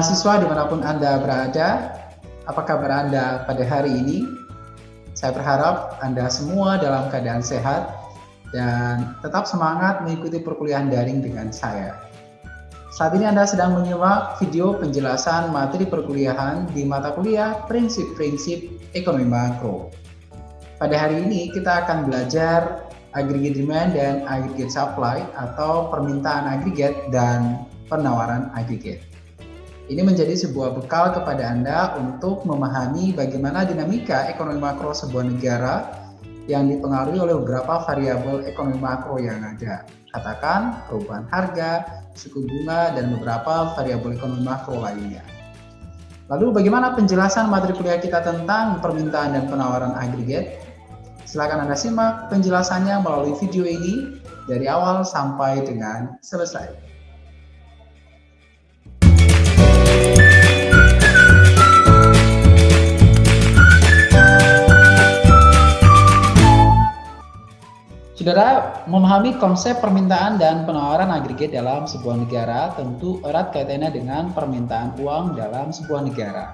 Mahasiswa di mana pun Anda berada, apa kabar Anda pada hari ini? Saya berharap Anda semua dalam keadaan sehat dan tetap semangat mengikuti perkuliahan daring dengan saya. Saat ini Anda sedang menyimak video penjelasan materi perkuliahan di mata kuliah Prinsip-Prinsip Ekonomi Makro. Pada hari ini kita akan belajar aggregate demand dan aggregate supply atau permintaan agregat dan penawaran agregat. Ini menjadi sebuah bekal kepada Anda untuk memahami bagaimana dinamika ekonomi makro sebuah negara yang dipengaruhi oleh beberapa variabel ekonomi makro yang ada. Katakan perubahan harga, suku bunga, dan beberapa variabel ekonomi makro lainnya. Lalu bagaimana penjelasan materi kuliah kita tentang permintaan dan penawaran agregat? Silakan Anda simak penjelasannya melalui video ini dari awal sampai dengan selesai. Saudara, memahami konsep permintaan dan penawaran agregat dalam sebuah negara tentu erat kaitannya dengan permintaan uang dalam sebuah negara.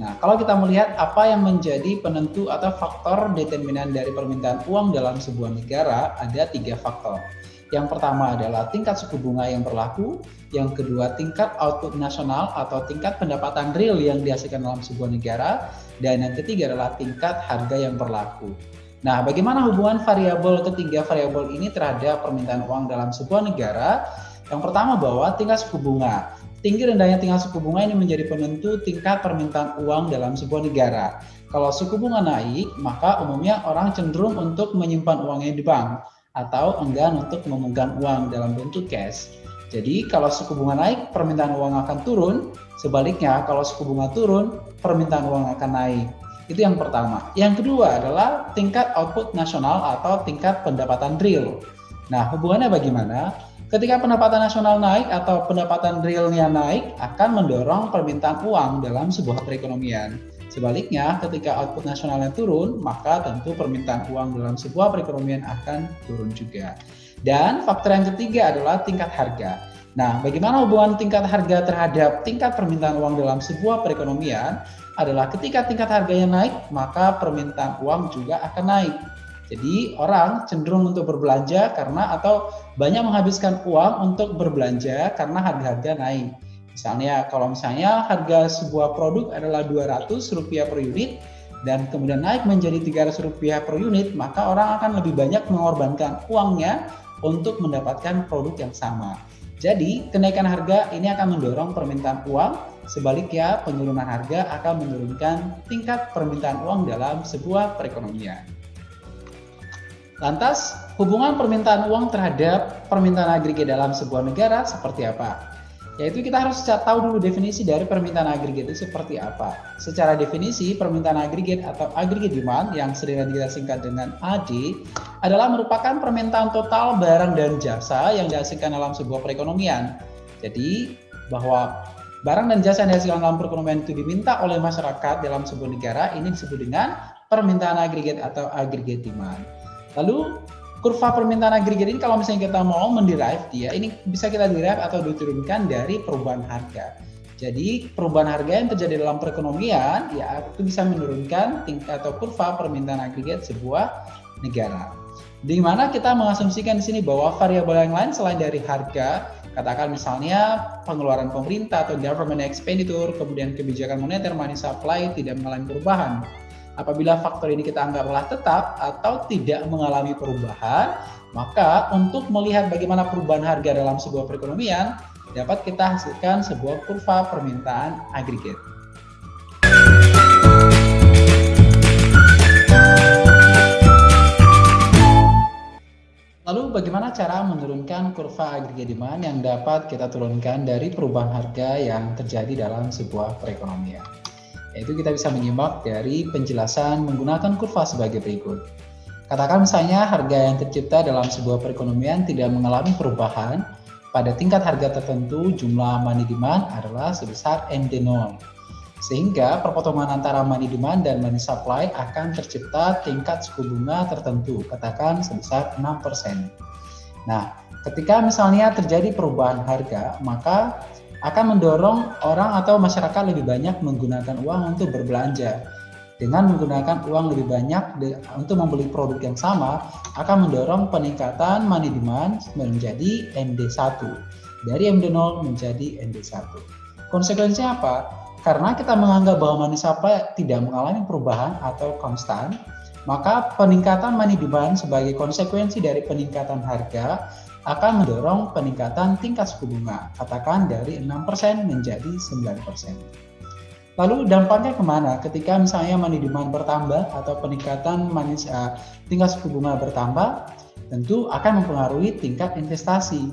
Nah, kalau kita melihat apa yang menjadi penentu atau faktor determinan dari permintaan uang dalam sebuah negara, ada tiga faktor. Yang pertama adalah tingkat suku bunga yang berlaku, yang kedua tingkat output nasional atau tingkat pendapatan real yang dihasilkan dalam sebuah negara, dan yang ketiga adalah tingkat harga yang berlaku. Nah, bagaimana hubungan variabel ketiga variabel ini terhadap permintaan uang dalam sebuah negara? Yang pertama bahwa tingkat suku bunga. Tinggi rendahnya tingkat suku bunga ini menjadi penentu tingkat permintaan uang dalam sebuah negara. Kalau suku bunga naik, maka umumnya orang cenderung untuk menyimpan uangnya di bank atau enggan untuk memegang uang dalam bentuk cash. Jadi kalau suku bunga naik, permintaan uang akan turun. Sebaliknya, kalau suku bunga turun, permintaan uang akan naik. Itu yang pertama. Yang kedua adalah tingkat output nasional atau tingkat pendapatan real. Nah, hubungannya bagaimana? Ketika pendapatan nasional naik atau pendapatan realnya naik akan mendorong permintaan uang dalam sebuah perekonomian. Sebaliknya, ketika output nasionalnya turun, maka tentu permintaan uang dalam sebuah perekonomian akan turun juga. Dan faktor yang ketiga adalah tingkat harga. Nah, bagaimana hubungan tingkat harga terhadap tingkat permintaan uang dalam sebuah perekonomian adalah ketika tingkat harganya naik, maka permintaan uang juga akan naik. Jadi orang cenderung untuk berbelanja karena atau banyak menghabiskan uang untuk berbelanja karena harga-harga naik. Misalnya kalau misalnya harga sebuah produk adalah 200 rupiah per unit dan kemudian naik menjadi 300 rupiah per unit, maka orang akan lebih banyak mengorbankan uangnya untuk mendapatkan produk yang sama. Jadi kenaikan harga ini akan mendorong permintaan uang, sebaliknya penurunan harga akan menurunkan tingkat permintaan uang dalam sebuah perekonomian. Lantas, hubungan permintaan uang terhadap permintaan agregat dalam sebuah negara seperti apa? Yaitu kita harus tahu dulu definisi dari permintaan agregat itu seperti apa. Secara definisi, permintaan agregat atau aggregate demand yang sering kita singkat dengan AD adalah merupakan permintaan total barang dan jasa yang dihasilkan dalam sebuah perekonomian. Jadi, bahwa barang dan jasa yang dihasilkan dalam perekonomian itu diminta oleh masyarakat dalam sebuah negara, ini disebut dengan permintaan agregat atau aggregate demand. Lalu kurva permintaan agregat ini kalau misalnya kita mau menderive dia, ini bisa kita derive atau diturunkan dari perubahan harga. Jadi perubahan harga yang terjadi dalam perekonomian ya itu bisa menurunkan tingkat atau kurva permintaan agregat sebuah negara. Di mana kita mengasumsikan di sini bahwa variabel yang lain selain dari harga, katakan misalnya pengeluaran pemerintah atau government expenditure, kemudian kebijakan moneter, money supply tidak mengalami perubahan. Apabila faktor ini kita anggaplah tetap atau tidak mengalami perubahan, maka untuk melihat bagaimana perubahan harga dalam sebuah perekonomian, dapat kita hasilkan sebuah kurva permintaan agregat. Bagaimana cara menurunkan kurva agregat demand yang dapat kita turunkan dari perubahan harga yang terjadi dalam sebuah perekonomian? yaitu kita bisa menyimak dari penjelasan menggunakan kurva sebagai berikut. Katakan misalnya harga yang tercipta dalam sebuah perekonomian tidak mengalami perubahan, pada tingkat harga tertentu jumlah money demand adalah sebesar MD0. Sehingga perpotongan antara money demand dan money supply akan tercipta tingkat suku bunga tertentu, katakan sebesar 6%. Nah, ketika misalnya terjadi perubahan harga, maka akan mendorong orang atau masyarakat lebih banyak menggunakan uang untuk berbelanja. Dengan menggunakan uang lebih banyak untuk membeli produk yang sama akan mendorong peningkatan money demand menjadi MD1 dari MD0 menjadi MD1. Konsekuensinya apa? Karena kita menganggap bahwa supply tidak mengalami perubahan atau konstan, maka peningkatan money demand sebagai konsekuensi dari peningkatan harga akan mendorong peningkatan tingkat suku bunga, katakan dari 6% menjadi 9%. Lalu dampaknya ke mana? Ketika misalnya money demand bertambah atau peningkatan money, uh, tingkat suku bunga bertambah, tentu akan mempengaruhi tingkat investasi.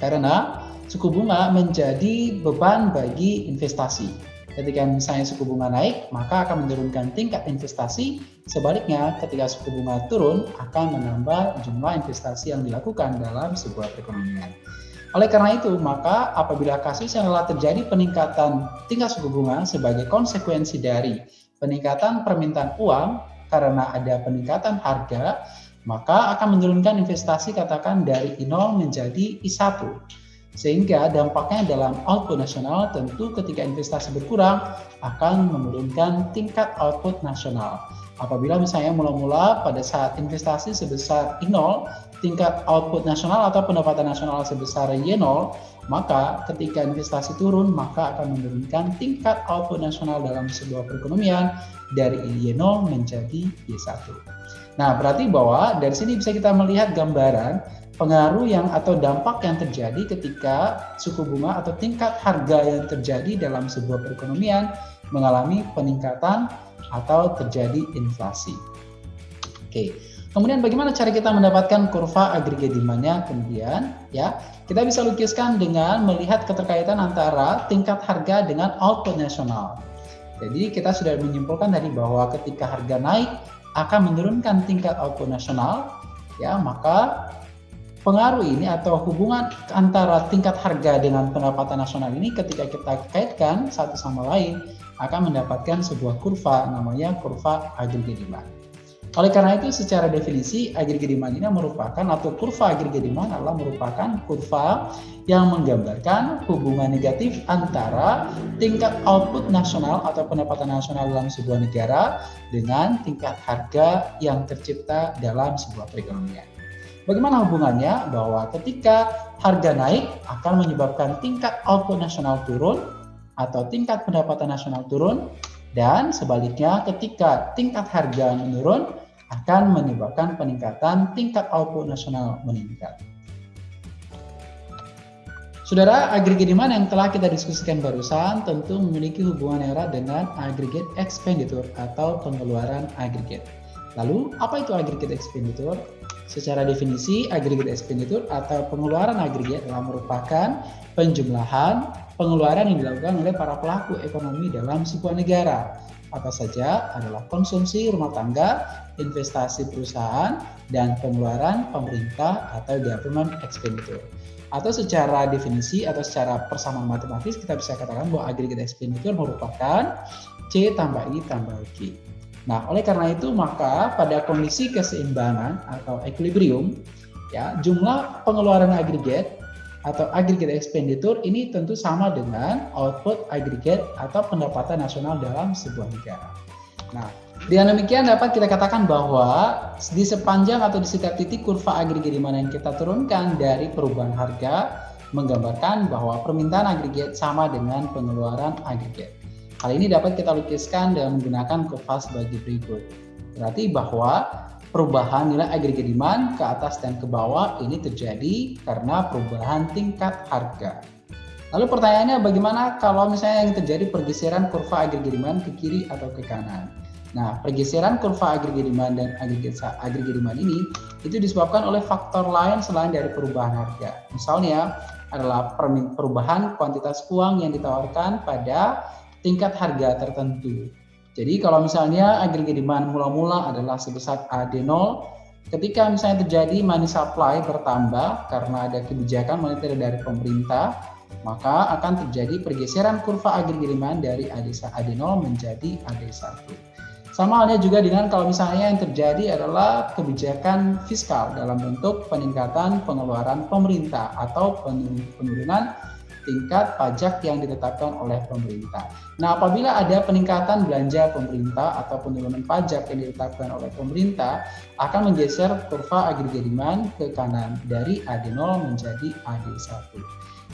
Karena suku bunga menjadi beban bagi investasi. Ketika misalnya suku bunga naik, maka akan menurunkan tingkat investasi. Sebaliknya, ketika suku bunga turun, akan menambah jumlah investasi yang dilakukan dalam sebuah perekonomian. Oleh karena itu, maka apabila kasus yang telah terjadi peningkatan tingkat suku bunga sebagai konsekuensi dari peningkatan permintaan uang karena ada peningkatan harga, maka akan menurunkan investasi katakan dari I0 menjadi I1 sehingga dampaknya dalam output nasional tentu ketika investasi berkurang akan menurunkan tingkat output nasional. Apabila misalnya mula-mula pada saat investasi sebesar I0, tingkat output nasional atau pendapatan nasional sebesar Y0, maka ketika investasi turun maka akan menurunkan tingkat output nasional dalam sebuah perekonomian dari Y0 menjadi Y1. Nah, berarti bahwa dari sini bisa kita melihat gambaran pengaruh yang atau dampak yang terjadi ketika suku bunga atau tingkat harga yang terjadi dalam sebuah perekonomian mengalami peningkatan atau terjadi inflasi. Oke. Kemudian bagaimana cara kita mendapatkan kurva agregat demandnya kemudian ya kita bisa lukiskan dengan melihat keterkaitan antara tingkat harga dengan output nasional. Jadi kita sudah menyimpulkan tadi bahwa ketika harga naik akan menurunkan tingkat output nasional ya maka pengaruh ini atau hubungan antara tingkat harga dengan pendapatan nasional ini ketika kita kaitkan satu sama lain akan mendapatkan sebuah kurva namanya kurva agregat demand. Oleh karena itu secara definisi agregat demand ini merupakan atau kurva agregat demand adalah merupakan kurva yang menggambarkan hubungan negatif antara tingkat output nasional atau pendapatan nasional dalam sebuah negara dengan tingkat harga yang tercipta dalam sebuah perekonomian. Bagaimana hubungannya? Bahwa ketika harga naik akan menyebabkan tingkat output nasional turun atau tingkat pendapatan nasional turun dan sebaliknya ketika tingkat harga menurun akan menyebabkan peningkatan tingkat output nasional meningkat. Saudara, agregat demand yang telah kita diskusikan barusan tentu memiliki hubungan erat dengan aggregate expenditure atau pengeluaran agregat. Lalu, apa itu aggregate expenditure? Secara definisi, aggregate expenditure atau pengeluaran agregat adalah merupakan penjumlahan pengeluaran yang dilakukan oleh para pelaku ekonomi dalam sebuah negara. Apa saja adalah konsumsi rumah tangga, investasi perusahaan, dan pengeluaran pemerintah atau government expenditure. Atau secara definisi atau secara persamaan matematis kita bisa katakan bahwa aggregate expenditure merupakan C tambah I tambah Q. Nah, oleh karena itu maka pada kondisi keseimbangan atau equilibrium ya, jumlah pengeluaran agregat atau aggregate expenditure ini tentu sama dengan output agregat atau pendapatan nasional dalam sebuah negara. Nah, dengan demikian dapat kita katakan bahwa di sepanjang atau di setiap titik kurva agregat di mana yang kita turunkan dari perubahan harga menggambarkan bahwa permintaan agregat sama dengan pengeluaran agregat. Hal ini dapat kita lukiskan dengan menggunakan kurva sebagai berikut. Berarti bahwa perubahan nilai agregat demand ke atas dan ke bawah ini terjadi karena perubahan tingkat harga. Lalu pertanyaannya bagaimana kalau misalnya yang terjadi pergeseran kurva agregat demand ke kiri atau ke kanan? Nah, pergeseran kurva agregat demand dan agregat agregat demand ini itu disebabkan oleh faktor lain selain dari perubahan harga. Misalnya adalah perubahan kuantitas uang yang ditawarkan pada tingkat harga tertentu. Jadi kalau misalnya agregat demand mula-mula adalah sebesar AD0, ketika misalnya terjadi money supply bertambah karena ada kebijakan moneter dari pemerintah, maka akan terjadi pergeseran kurva agregat demand dari AD0 menjadi AD1. Sama halnya juga dengan kalau misalnya yang terjadi adalah kebijakan fiskal dalam bentuk peningkatan pengeluaran pemerintah atau penurunan tingkat pajak yang ditetapkan oleh pemerintah. Nah, apabila ada peningkatan belanja pemerintah atau penurunan pajak yang ditetapkan oleh pemerintah, akan menggeser kurva agregat demand ke kanan dari AD0 menjadi AD1.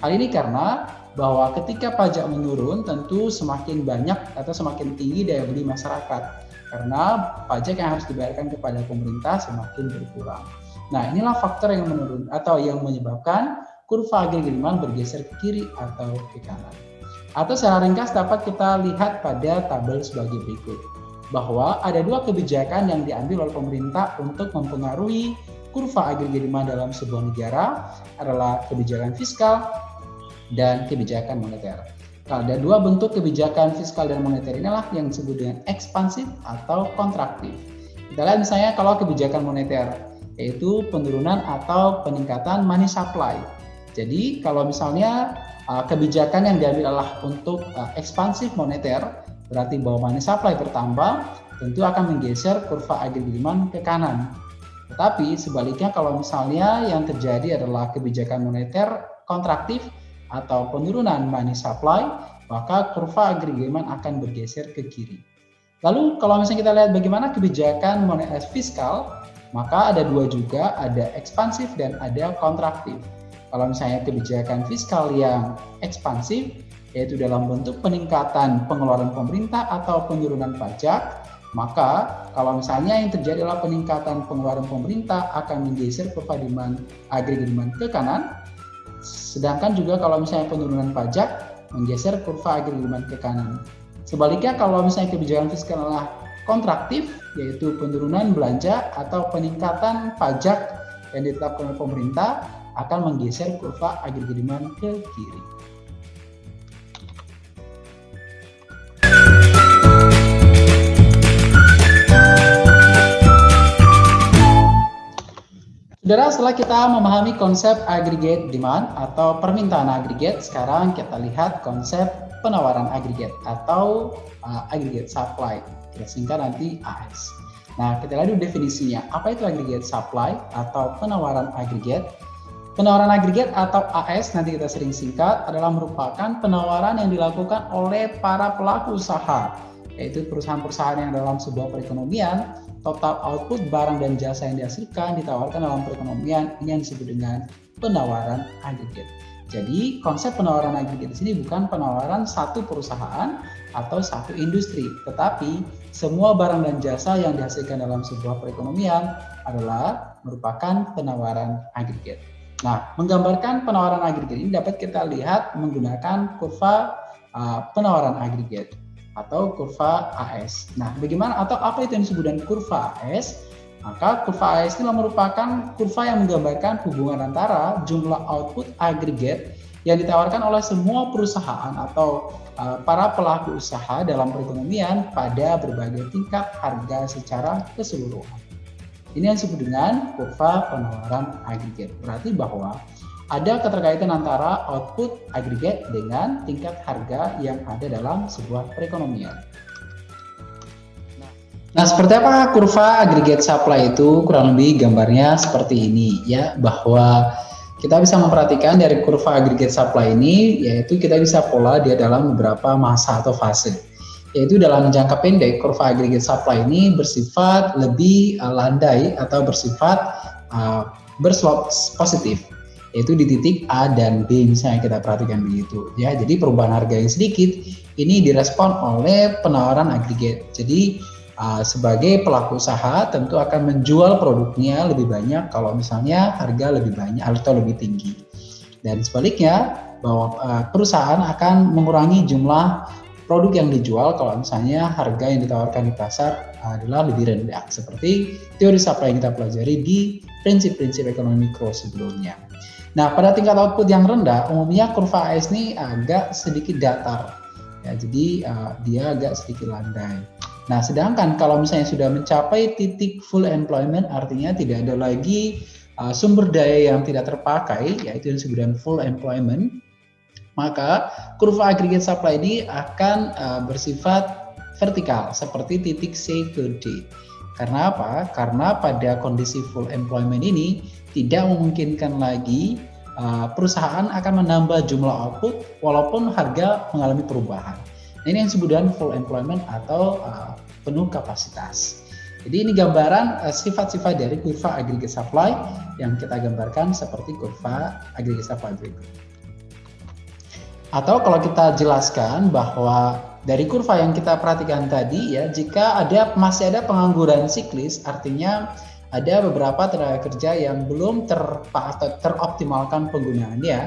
Hal ini karena bahwa ketika pajak menurun tentu semakin banyak atau semakin tinggi daya beli masyarakat karena pajak yang harus dibayarkan kepada pemerintah semakin berkurang. Nah, inilah faktor yang menurun atau yang menyebabkan kurva agregat demand bergeser ke kiri atau ke kanan. Atau secara ringkas dapat kita lihat pada tabel sebagai berikut. Bahwa ada dua kebijakan yang diambil oleh pemerintah untuk mempengaruhi kurva agregat demand dalam sebuah negara adalah kebijakan fiskal dan kebijakan moneter. Nah, ada dua bentuk kebijakan fiskal dan moneter inilah yang disebut dengan ekspansif atau kontraktif. Kita lihat misalnya kalau kebijakan moneter yaitu penurunan atau peningkatan money supply. Jadi kalau misalnya uh, kebijakan yang diambil adalah untuk uh, ekspansif moneter, berarti bahwa money supply bertambah, tentu akan menggeser kurva agregat demand ke kanan. Tetapi sebaliknya kalau misalnya yang terjadi adalah kebijakan moneter kontraktif atau penurunan money supply, maka kurva agregat demand akan bergeser ke kiri. Lalu kalau misalnya kita lihat bagaimana kebijakan moneter fiskal, maka ada dua juga, ada ekspansif dan ada kontraktif. Kalau misalnya kebijakan fiskal yang ekspansif, yaitu dalam bentuk peningkatan pengeluaran pemerintah atau penurunan pajak, maka kalau misalnya yang terjadi adalah peningkatan pengeluaran pemerintah akan menggeser demand agregat ke kanan. Sedangkan juga kalau misalnya penurunan pajak menggeser kurva agregat ke kanan. Sebaliknya kalau misalnya kebijakan fiskal adalah kontraktif yaitu penurunan belanja atau peningkatan pajak yang ditetapkan oleh pemerintah akan menggeser kurva agregat demand ke kiri. Saudara, setelah kita memahami konsep aggregate demand atau permintaan agregat, sekarang kita lihat konsep penawaran agregat atau uh, aggregate supply kita singkat nanti AS. Nah, kita lihat definisinya. Apa itu aggregate supply atau penawaran agregat? Penawaran agregat atau AS nanti kita sering singkat adalah merupakan penawaran yang dilakukan oleh para pelaku usaha, yaitu perusahaan-perusahaan yang dalam sebuah perekonomian total output barang dan jasa yang dihasilkan ditawarkan dalam perekonomian ini yang disebut dengan penawaran agregat. Jadi konsep penawaran agregat di sini bukan penawaran satu perusahaan atau satu industri, tetapi semua barang dan jasa yang dihasilkan dalam sebuah perekonomian adalah merupakan penawaran agregat. Nah, menggambarkan penawaran agregat ini dapat kita lihat menggunakan kurva uh, penawaran agregat atau kurva AS. Nah, bagaimana atau apa itu yang disebut dengan kurva AS? Maka kurva AS ini merupakan kurva yang menggambarkan hubungan antara jumlah output agregat yang ditawarkan oleh semua perusahaan atau uh, para pelaku usaha dalam perekonomian pada berbagai tingkat harga secara keseluruhan. Ini yang disebut dengan kurva penawaran agregat. Berarti bahwa ada keterkaitan antara output agregat dengan tingkat harga yang ada dalam sebuah perekonomian. Nah, seperti apa kurva aggregate supply itu? Kurang lebih gambarnya seperti ini ya, bahwa kita bisa memperhatikan dari kurva aggregate supply ini, yaitu kita bisa pola dia dalam beberapa masa atau fase. Yaitu dalam jangka pendek, kurva aggregate supply ini bersifat lebih uh, landai atau bersifat uh, berslop positif yaitu di titik A dan B misalnya kita perhatikan begitu ya jadi perubahan harga yang sedikit ini direspon oleh penawaran agregat jadi uh, sebagai pelaku usaha tentu akan menjual produknya lebih banyak kalau misalnya harga lebih banyak atau lebih tinggi. Dan sebaliknya bahwa uh, perusahaan akan mengurangi jumlah produk yang dijual kalau misalnya harga yang ditawarkan di pasar adalah lebih rendah seperti teori supply yang kita pelajari di prinsip-prinsip ekonomi mikro sebelumnya. Nah, pada tingkat output yang rendah, umumnya kurva AS ini agak sedikit datar. Ya, jadi uh, dia agak sedikit landai. Nah, sedangkan kalau misalnya sudah mencapai titik full employment, artinya tidak ada lagi uh, sumber daya yang tidak terpakai, yaitu yang disebut full employment, maka kurva aggregate supply ini akan uh, bersifat vertikal, seperti titik C ke D. Karena apa? Karena pada kondisi full employment ini tidak memungkinkan lagi uh, perusahaan akan menambah jumlah output walaupun harga mengalami perubahan. Nah, ini yang disebut dengan full employment atau uh, penuh kapasitas. Jadi ini gambaran sifat-sifat uh, dari kurva aggregate supply yang kita gambarkan seperti kurva aggregate supply berikut. Atau kalau kita jelaskan bahwa dari kurva yang kita perhatikan tadi ya, jika ada masih ada pengangguran siklis, artinya ada beberapa tenaga kerja yang belum ter, atau teroptimalkan penggunaannya,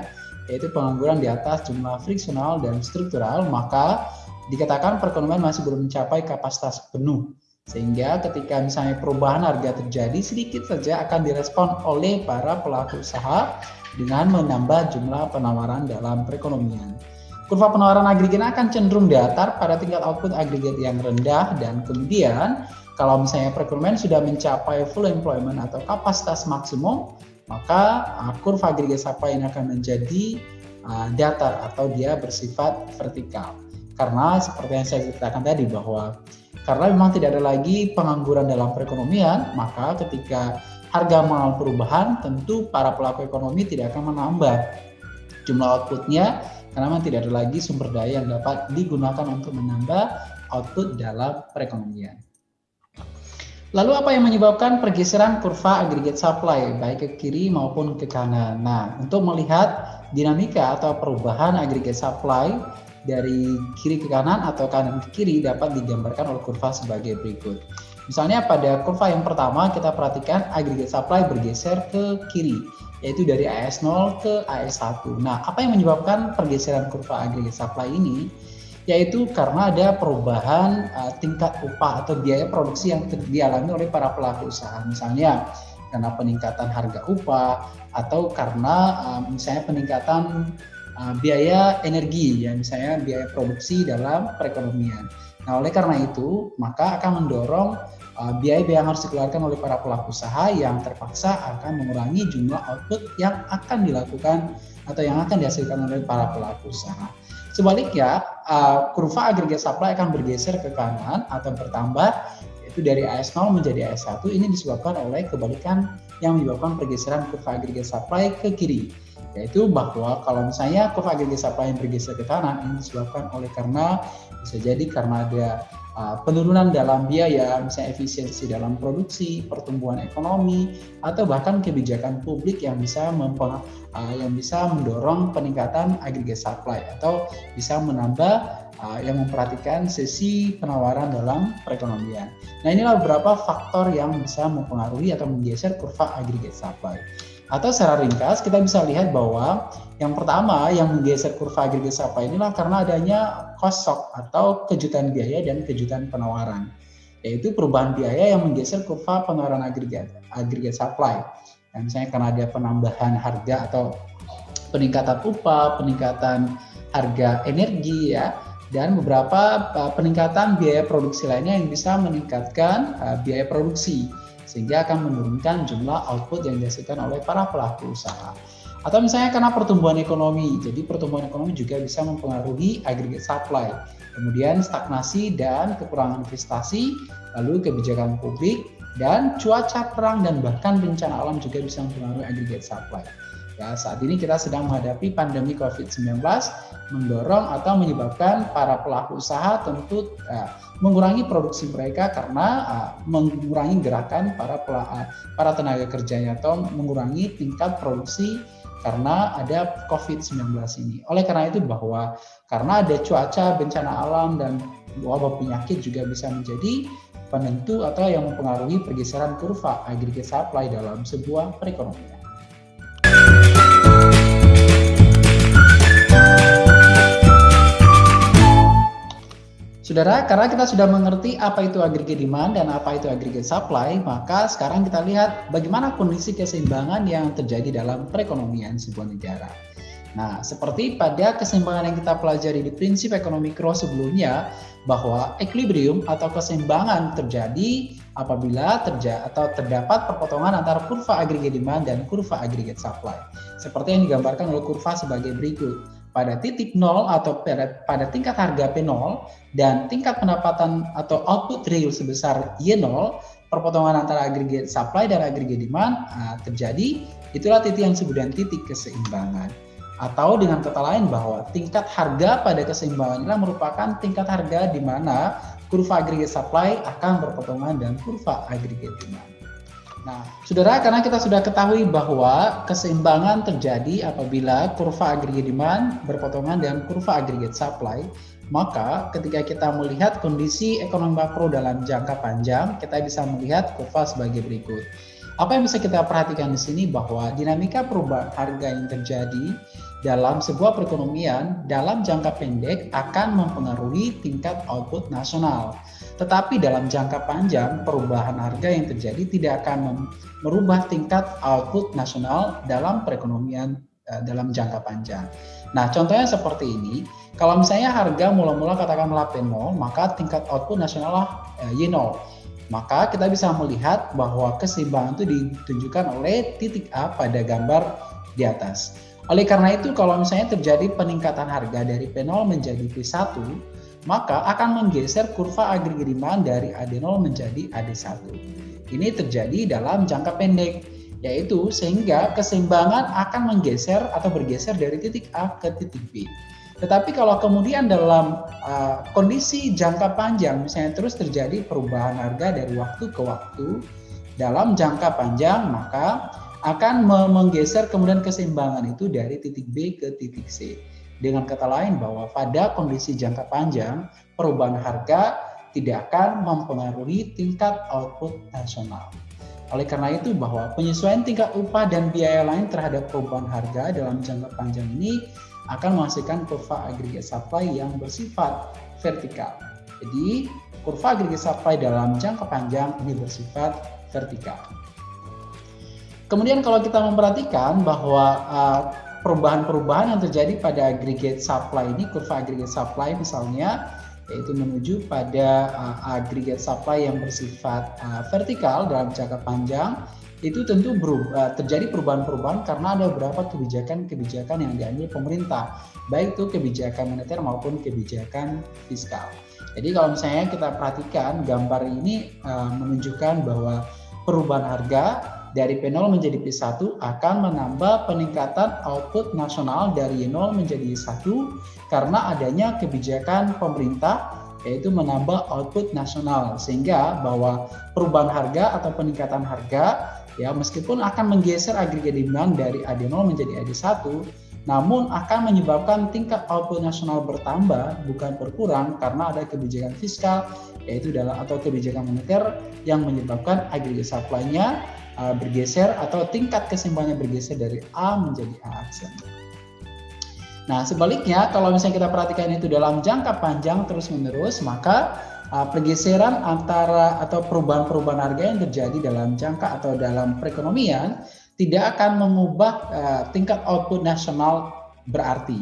yaitu pengangguran di atas jumlah friksional dan struktural, maka dikatakan perekonomian masih belum mencapai kapasitas penuh. Sehingga ketika misalnya perubahan harga terjadi, sedikit saja akan direspon oleh para pelaku usaha dengan menambah jumlah penawaran dalam perekonomian. Kurva penawaran agregat akan cenderung datar pada tingkat output agregat yang rendah dan kemudian kalau misalnya perekonomian sudah mencapai full employment atau kapasitas maksimum, maka uh, kurva agregat supply ini akan menjadi uh, datar atau dia bersifat vertikal. Karena seperti yang saya ceritakan tadi bahwa karena memang tidak ada lagi pengangguran dalam perekonomian, maka ketika harga mengalami perubahan, tentu para pelaku ekonomi tidak akan menambah jumlah outputnya karena memang tidak ada lagi sumber daya yang dapat digunakan untuk menambah output dalam perekonomian. Lalu apa yang menyebabkan pergeseran kurva aggregate supply baik ke kiri maupun ke kanan? Nah, untuk melihat dinamika atau perubahan aggregate supply dari kiri ke kanan atau kanan ke kiri dapat digambarkan oleh kurva sebagai berikut. Misalnya pada kurva yang pertama kita perhatikan aggregate supply bergeser ke kiri yaitu dari AS0 ke AS1. Nah, apa yang menyebabkan pergeseran kurva aggregate supply ini? yaitu karena ada perubahan uh, tingkat upah atau biaya produksi yang dialami oleh para pelaku usaha. Misalnya karena peningkatan harga upah atau karena uh, misalnya peningkatan uh, biaya energi ya misalnya biaya produksi dalam perekonomian. Nah, oleh karena itu, maka akan mendorong biaya-biaya yang harus dikeluarkan oleh para pelaku usaha yang terpaksa akan mengurangi jumlah output yang akan dilakukan atau yang akan dihasilkan oleh para pelaku usaha. Sebaliknya, uh, kurva agregat supply akan bergeser ke kanan atau bertambah yaitu dari AS0 menjadi AS1 ini disebabkan oleh kebalikan yang menyebabkan pergeseran kurva agregat supply ke kiri yaitu bahwa kalau misalnya kurva agregat supply yang bergeser ke kanan ini disebabkan oleh karena bisa jadi karena ada uh, penurunan dalam biaya, misalnya efisiensi dalam produksi, pertumbuhan ekonomi, atau bahkan kebijakan publik yang bisa mempeng, uh, yang bisa mendorong peningkatan agregat supply atau bisa menambah uh, yang memperhatikan sesi penawaran dalam perekonomian. Nah inilah beberapa faktor yang bisa mempengaruhi atau menggeser kurva agregat supply. Atau secara ringkas kita bisa lihat bahwa yang pertama yang menggeser kurva agregat supply inilah karena adanya cost shock atau kejutan biaya dan kejutan penawaran. Yaitu perubahan biaya yang menggeser kurva penawaran agregat agregat supply. Yang misalnya karena ada penambahan harga atau peningkatan upah, peningkatan harga energi ya, dan beberapa uh, peningkatan biaya produksi lainnya yang bisa meningkatkan uh, biaya produksi sehingga akan menurunkan jumlah output yang dihasilkan oleh para pelaku usaha. Atau misalnya karena pertumbuhan ekonomi, jadi pertumbuhan ekonomi juga bisa mempengaruhi aggregate supply. Kemudian stagnasi dan kekurangan investasi, lalu kebijakan publik, dan cuaca terang dan bahkan bencana alam juga bisa mempengaruhi aggregate supply. Ya, saat ini kita sedang menghadapi pandemi COVID-19 mendorong atau menyebabkan para pelaku usaha tentu uh, mengurangi produksi mereka karena uh, mengurangi gerakan para uh, para tenaga kerjanya atau mengurangi tingkat produksi karena ada COVID-19 ini. Oleh karena itu bahwa karena ada cuaca, bencana alam dan wabah penyakit juga bisa menjadi penentu atau yang mempengaruhi pergeseran kurva aggregate supply dalam sebuah perekonomian. Saudara, karena kita sudah mengerti apa itu aggregate demand dan apa itu aggregate supply, maka sekarang kita lihat bagaimana kondisi keseimbangan yang terjadi dalam perekonomian sebuah negara. Nah, seperti pada keseimbangan yang kita pelajari di prinsip ekonomi mikro sebelumnya, bahwa equilibrium atau keseimbangan terjadi apabila terjadi atau terdapat perpotongan antara kurva aggregate demand dan kurva aggregate supply. Seperti yang digambarkan oleh kurva sebagai berikut pada titik nol atau pada, tingkat harga P0 dan tingkat pendapatan atau output real sebesar Y0, perpotongan antara aggregate supply dan aggregate demand uh, terjadi Itulah titik yang disebut dengan titik keseimbangan. Atau dengan kata lain bahwa tingkat harga pada keseimbangan inilah merupakan tingkat harga di mana kurva aggregate supply akan berpotongan dengan kurva aggregate demand. Nah, saudara, karena kita sudah ketahui bahwa keseimbangan terjadi apabila kurva aggregate demand berpotongan dengan kurva aggregate supply, maka ketika kita melihat kondisi ekonomi makro dalam jangka panjang, kita bisa melihat kurva sebagai berikut. Apa yang bisa kita perhatikan di sini bahwa dinamika perubahan harga yang terjadi dalam sebuah perekonomian dalam jangka pendek akan mempengaruhi tingkat output nasional. Tetapi dalam jangka panjang, perubahan harga yang terjadi tidak akan merubah tingkat output nasional dalam perekonomian uh, dalam jangka panjang. Nah, contohnya seperti ini. Kalau misalnya harga mula-mula katakanlah P0, maka tingkat output nasional uh, Y0. Maka kita bisa melihat bahwa keseimbangan itu ditunjukkan oleh titik A pada gambar di atas. Oleh karena itu, kalau misalnya terjadi peningkatan harga dari P0 menjadi P1, maka akan menggeser kurva agregat demand dari AD0 menjadi AD1. Ini terjadi dalam jangka pendek, yaitu sehingga keseimbangan akan menggeser atau bergeser dari titik A ke titik B. Tetapi kalau kemudian dalam uh, kondisi jangka panjang, misalnya terus terjadi perubahan harga dari waktu ke waktu dalam jangka panjang, maka akan menggeser kemudian keseimbangan itu dari titik B ke titik C. Dengan kata lain bahwa pada kondisi jangka panjang, perubahan harga tidak akan mempengaruhi tingkat output nasional. Oleh karena itu bahwa penyesuaian tingkat upah dan biaya lain terhadap perubahan harga dalam jangka panjang ini akan menghasilkan kurva aggregate supply yang bersifat vertikal. Jadi, kurva aggregate supply dalam jangka panjang ini bersifat vertikal. Kemudian kalau kita memperhatikan bahwa uh, perubahan-perubahan yang terjadi pada aggregate supply ini, kurva aggregate supply misalnya, yaitu menuju pada uh, aggregate supply yang bersifat uh, vertikal dalam jangka panjang, itu tentu berubah, terjadi perubahan-perubahan karena ada beberapa kebijakan-kebijakan yang diambil pemerintah, baik itu kebijakan moneter maupun kebijakan fiskal. Jadi kalau misalnya kita perhatikan gambar ini uh, menunjukkan bahwa perubahan harga dari P0 menjadi P1 akan menambah peningkatan output nasional dari 0 menjadi 1 karena adanya kebijakan pemerintah yaitu menambah output nasional. Sehingga bahwa perubahan harga atau peningkatan harga ya meskipun akan menggeser agregat demand dari AD0 menjadi AD1 namun akan menyebabkan tingkat output nasional bertambah bukan berkurang karena ada kebijakan fiskal yaitu dalam atau kebijakan moneter yang menyebabkan agregat supply-nya uh, bergeser atau tingkat keseimbangannya bergeser dari A menjadi A aksen. Nah, sebaliknya kalau misalnya kita perhatikan itu dalam jangka panjang terus-menerus, maka uh, pergeseran antara atau perubahan-perubahan harga yang terjadi dalam jangka atau dalam perekonomian tidak akan mengubah uh, tingkat output nasional berarti.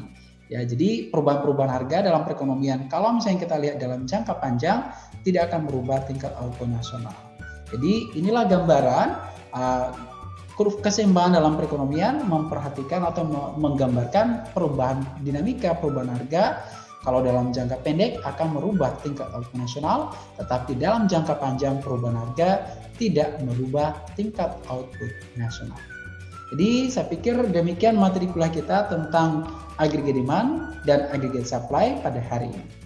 Ya, jadi perubahan-perubahan harga dalam perekonomian kalau misalnya kita lihat dalam jangka panjang tidak akan merubah tingkat output nasional. Jadi inilah gambaran uh, keseimbangan dalam perekonomian memperhatikan atau menggambarkan perubahan dinamika perubahan harga kalau dalam jangka pendek akan merubah tingkat output nasional, tetapi dalam jangka panjang perubahan harga tidak merubah tingkat output nasional. Jadi saya pikir demikian materi kuliah kita tentang aggregate demand dan aggregate supply pada hari ini.